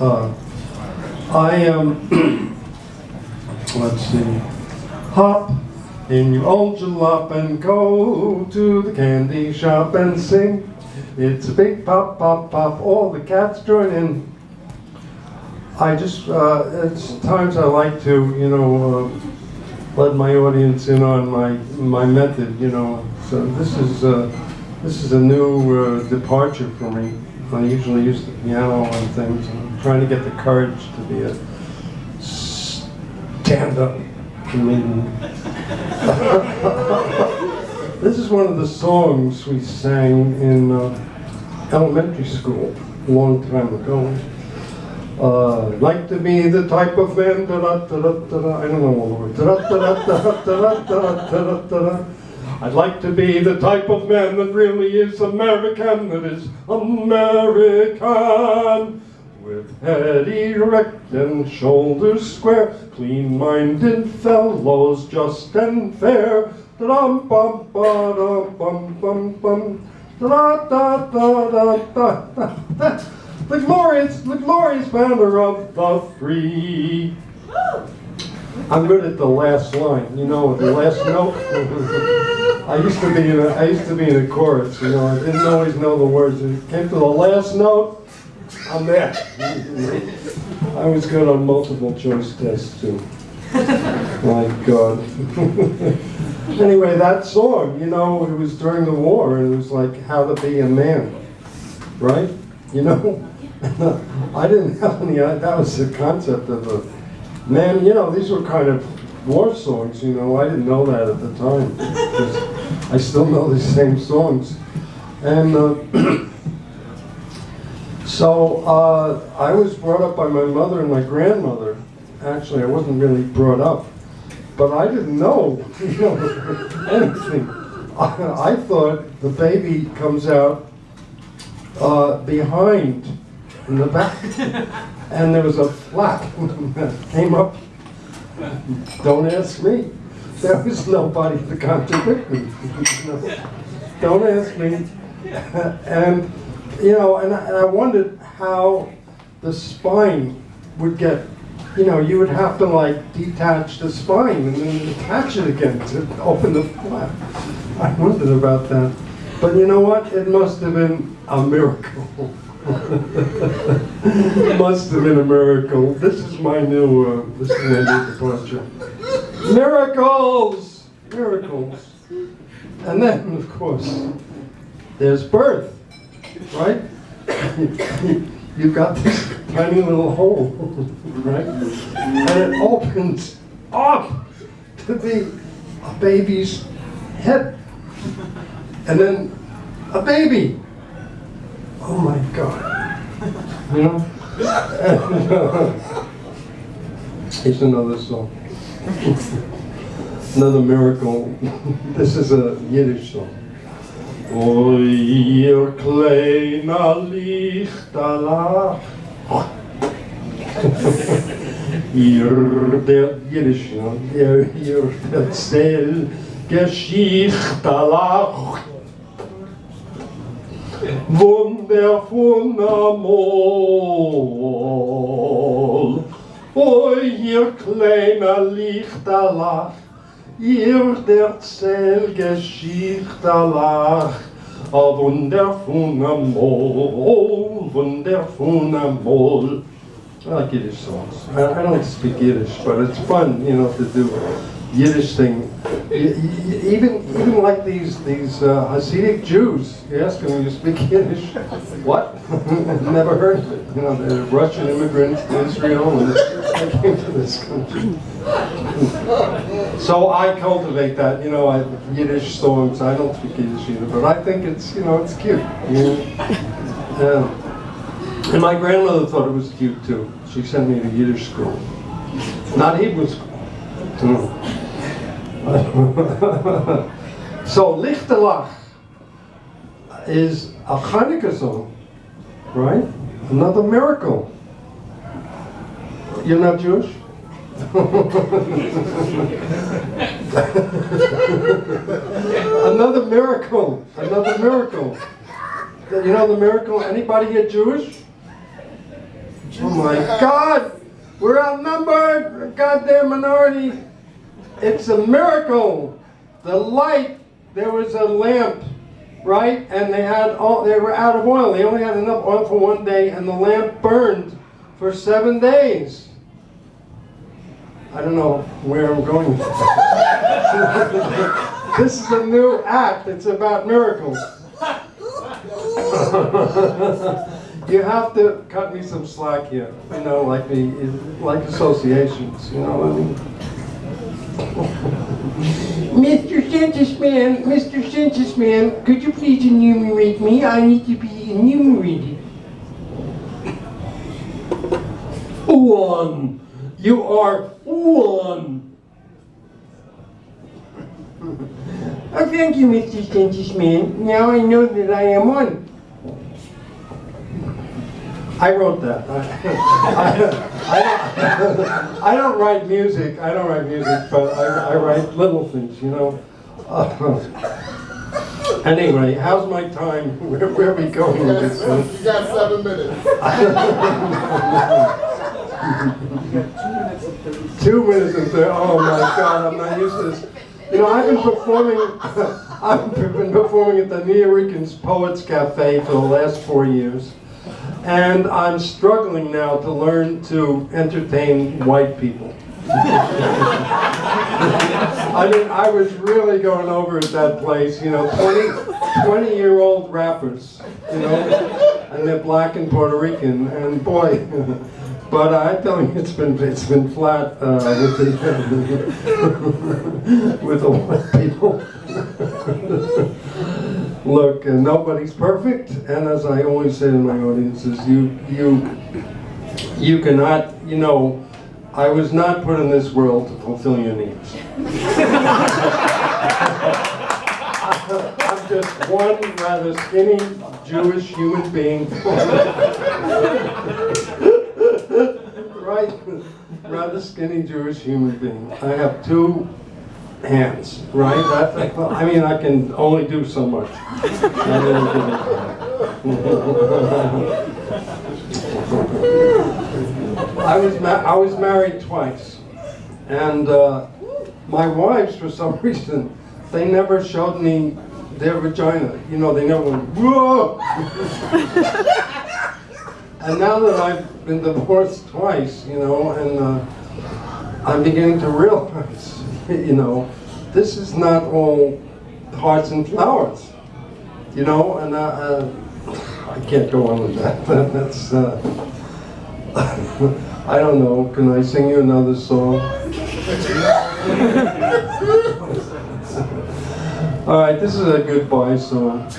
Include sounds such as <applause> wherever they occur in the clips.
Uh, I um, <clears throat> let's see, hop in your old jalop and go to the candy shop and sing. It's a big pop, pop, pop. All the cats join in. I just, uh, it's times I like to, you know, uh, let my audience in on my my method, you know. So this is uh, this is a new uh, departure for me. I usually use the piano on things. Trying to get the courage to be a stand-up comedian. <laughs> this is one of the songs we sang in uh, elementary school a long time ago. Uh, like to be the type of man, da da da da da I don't know all the words. Da da da da da da da da da I'd like to be the type of man that really is American, that is American. With head erect and shoulders square, clean-minded fellows, just and fair. Da-dum bum ba dum bum bum bum. Da da da da da da. The glorious, the glorious banner of the free. I'm good at the last line, you know, the last note. <laughs> I used to be in a, I used to be in a chorus, you know, I didn't always know the words. It came to the last note, I'm there. I was good on multiple choice tests too. My God. anyway, that song, you know, it was during the war, and it was like how to be a man, right? You know, <laughs> I didn't have any. That was the concept of a man. You know, these were kind of war songs. You know, I didn't know that at the time. <laughs> I still know these same songs, and. Uh, <clears throat> So uh, I was brought up by my mother and my grandmother. Actually, I wasn't really brought up, but I didn't know, <laughs> you know anything. I, I, thought the baby comes out uh, behind in the back, <laughs> and there was a flap that came up. Don't ask me. There was nobody to contradict me. <laughs> Don't ask me. and you know, and I, and I wondered how the spine would get, you know, you would have to like detach the spine and then attach it again to open the flap. I wondered about that. But you know what? It must have been a miracle. <laughs> must have been a miracle. This is my new, uh, this is my new departure. Miracles! Miracles. And then, of course, there's birth right? <coughs> You've got this tiny little hole, right? And it opens up to be a baby's head. And then a baby. Oh my God. You know? <laughs> it's another song. <laughs> another miracle. <laughs> this is a Yiddish song. Oi, ihr kleiner Lichterlach, ihr der Jiddisch, ihr, ihr erzähl Geschichterlach, wunderwundermol. Oi, ihr kleiner Lichterlach, ihr erzähl Geschichterlach, a wunderfuner Mol, wunderfuner Mol. I like Yiddish songs. I, I don't speak Yiddish, but it's fun, you know, to do Yiddish thing. Even even like these these uh, Hasidic Jews, you ask them, you speak Yiddish? what? <laughs> Never heard of it. You know, the Russian immigrants to Israel and they came to this country. <laughs> so I cultivate that, you know, I, Yiddish songs. I don't speak Yiddish either, but I think it's, you know, it's cute. You know? yeah. And my grandmother thought it was cute too. She sent me to Yiddish school, not Hebrew school. <laughs> so Lichterlach is a Hanukkah song, right? Another miracle. You're not Jewish? <laughs> another miracle. Another miracle. You know the miracle? Anybody here Jewish? Oh my God! We're outnumbered! A goddamn minority! It's a miracle! The light, there was a lamp, right? And they had all, they were out of oil. They only had enough oil for one day, and the lamp burned for seven days. I don't know where I'm going. with that. this is a new act. It's about miracles. you have to cut me some slack here. You know, like the like associations. You know what I mean? Mr. Census Man, Mr. Census Man, could you please enumerate me? I need to be enumerated. One. You are one. Oh, thank you, Mr. Census Man. Now I know that I am one. I wrote that. I, <laughs> I, don't, <laughs> I don't write music. I don't write music, but I, I write little things, you know. Uh, <laughs> anyway, how's my time? Where, where are we going with this? You got seven minutes. Two minutes and thirty. Oh my <laughs> God, I'm not used to this. You know, I've been performing. <laughs> I've been performing at the Nuyorican's Poets Cafe for the last four years, and I'm struggling now to learn to entertain white people. <laughs> I mean, I was really going over at that place. You know, 20, 20 year old rappers. You know, and they're black and Puerto Rican, and boy. But I tell you, it's been it's been flat uh, with the <laughs> with the white people. <laughs> Look, uh, nobody's perfect, and as I always say to my audiences, you you you cannot, you know, I was not put in this world to fulfill your needs. <laughs> I'm just one rather skinny Jewish human being. Right? Rather skinny Jewish human being. I have two hands, right? I mean, I can only do so much. I was I was married twice, and uh, my wives, for some <laughs> reason, they never showed me their vagina. You know, they never went whoa. <laughs> And now that I've been divorced twice, you know, and uh, I'm beginning to realize, <laughs> you know, this is not all hearts and flowers, you know, and uh, uh, I can't go on with that. But <laughs> That's, uh, <laughs> I don't know, can I sing you another song? all right, this is a goodbye song.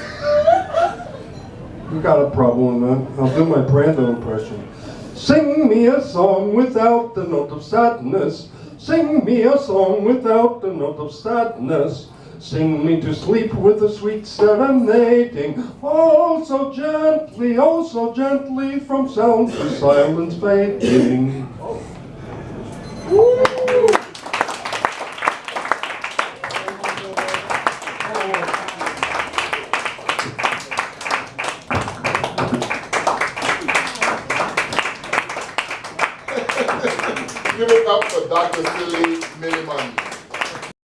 You got a problem with? I'll do my Brando impression. Sing me a song without the note of sadness. Sing me a song without the note of sadness. Sing me to sleep with a sweet serenading. Oh, so gently, oh, so gently, from sound to silence fading. Oh. Give